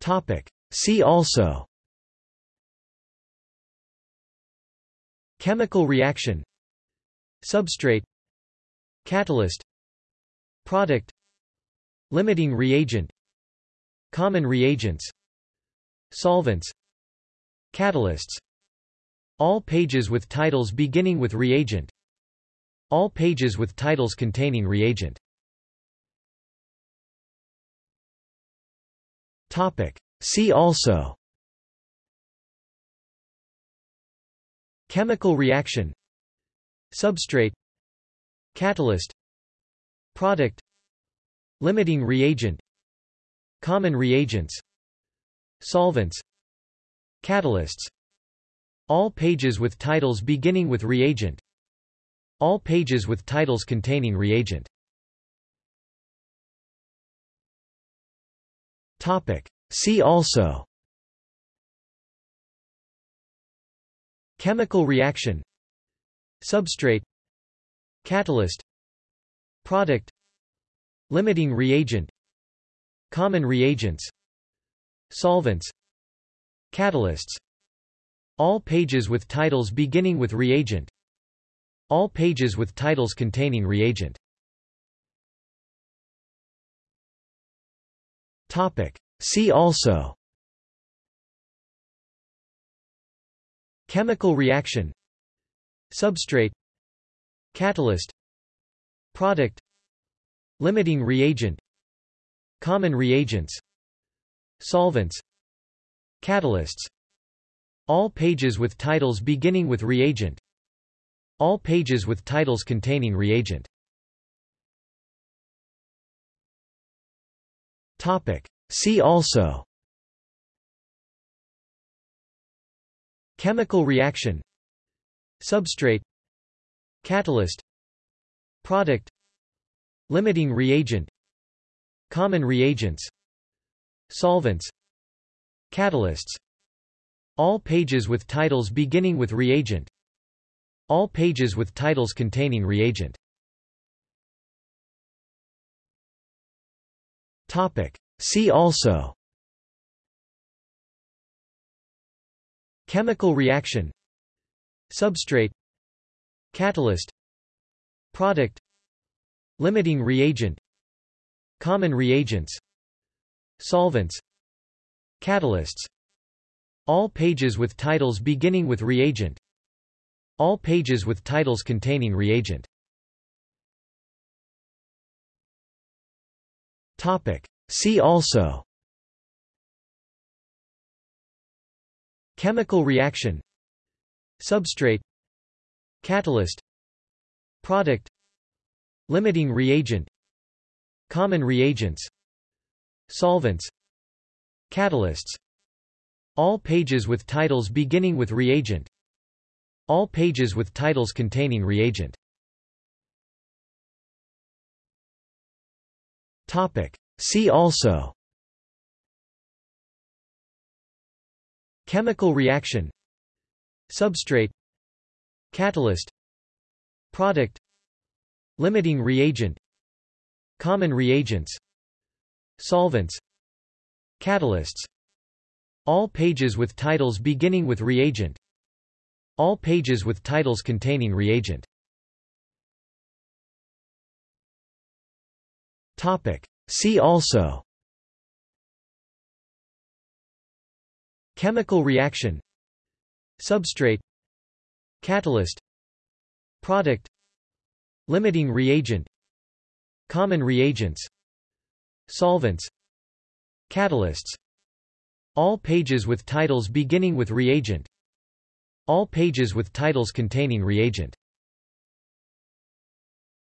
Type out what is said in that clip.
Topic. See also. Chemical reaction. Substrate. Catalyst. Product. Limiting reagent. Common reagents. Solvents. Catalysts. All pages with titles beginning with reagent. All pages with titles containing reagent Topic. See also. Chemical reaction. Substrate. Catalyst. Product. Limiting reagent. Common reagents. Solvents. Catalysts. All pages with titles beginning with reagent. All pages with titles containing reagent Topic. See also. Chemical reaction. Substrate. Catalyst. Product. Limiting reagent. Common reagents. Solvents. Catalysts. All pages with titles beginning with reagent. All pages with titles containing reagent Topic. See also. Chemical reaction. Substrate. Catalyst. Product. Limiting reagent. Common reagents. Solvents. Catalysts. All pages with titles beginning with reagent. All pages with titles containing reagent Topic. See also. Chemical reaction. Substrate. Catalyst. Product. Limiting reagent. Common reagents. Solvents. Catalysts. All pages with titles beginning with reagent. All pages with titles containing reagent Topic. See also. Chemical reaction. Substrate. Catalyst. Product. Limiting reagent. Common reagents. Solvents. Catalysts. All pages with titles beginning with reagent. All pages with titles containing reagent Topic. See also. Chemical reaction. Substrate. Catalyst. Product. Limiting reagent. Common reagents. Solvents. Catalysts. All pages with titles beginning with reagent. All pages with titles containing reagent Topic. See also. Chemical reaction. Substrate. Catalyst. Product. Limiting reagent. Common reagents. Solvents. Catalysts. All pages with titles beginning with reagent. All pages with titles containing reagent Topic. See also. Chemical reaction. Substrate. Catalyst. Product. Limiting reagent. Common reagents. Solvents. Catalysts. All pages with titles beginning with reagent. All pages with titles containing reagent